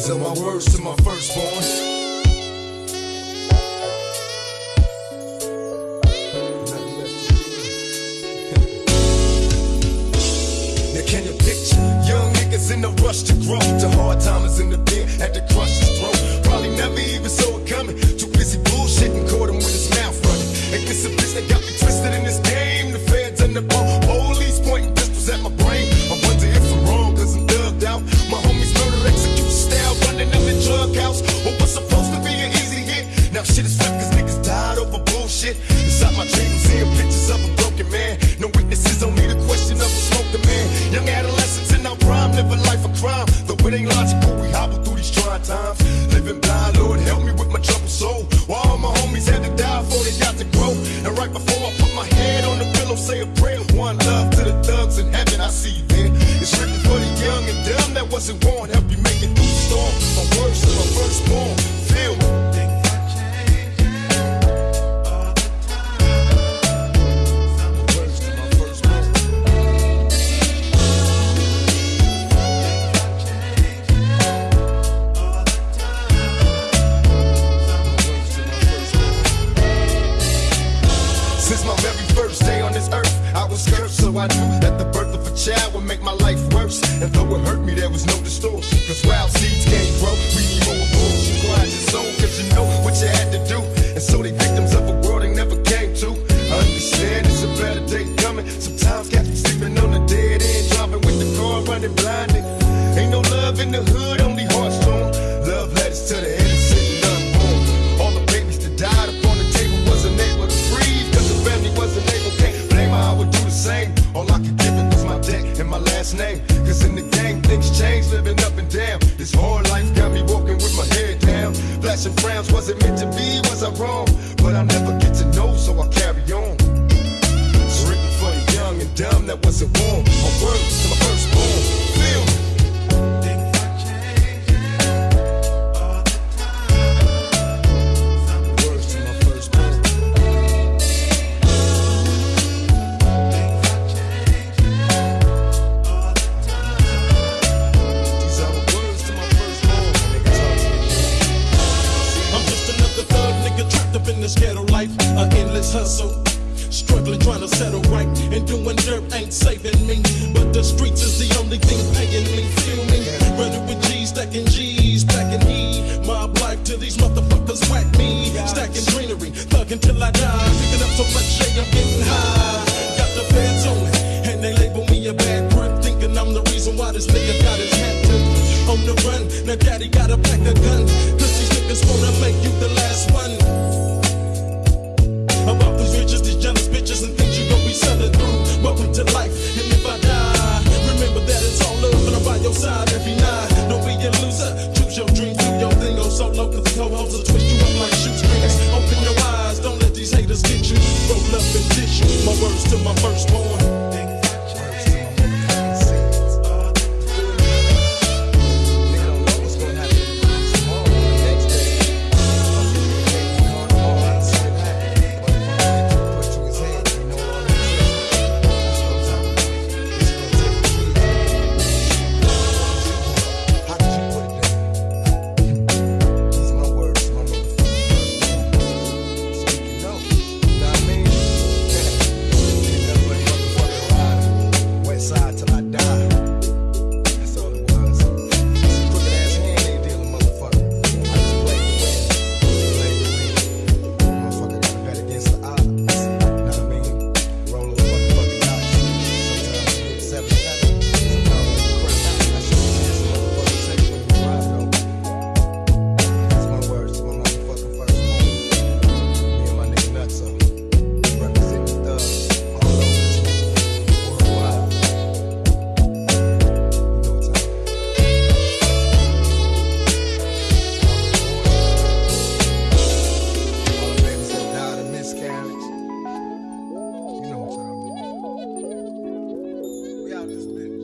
Sell my words to my firstborn. Can you picture young niggas in the rush to grow? To hard timers in the pen at the crush's Inside my dreams, seeing pictures of a broken man. No witnesses, only the question of a smoking man. Young adolescents in our prime, live a life of crime. Though it ain't logical, we hobble through these trying times. Living blind, Lord, help me with my troubled soul. While all my homies had to die before they got to grow. And right before I put my head on the pillow, say a prayer. One love to the thugs in heaven, I see you I that the birth of a child would make my life Flashing frowns, was it meant to be? Was I wrong? But I'll never get to know, so I carry on. It's written for the young and dumb that wasn't born. My words to my firstborn. this hustle. Struggling, trying to settle right, and doing dirt ain't saving me. But the streets is the only thing paying me. Feel me? Running with G's, stacking G's, packing E. Mob life till these motherfuckers whack me. Stacking greenery, thugging till I die. Picking up so much shade, I'm getting high. Got the feds on me, and they label me a bad grunt, thinking I'm the reason why this nigga got his hat tipped. On the run, now daddy got a pack of guns, cause these niggas wanna make you the last one. cause co-hosts will twist you up like. Open your eyes, don't let these haters get you. Roll up and dish you. My words to my firstborn. consciousness.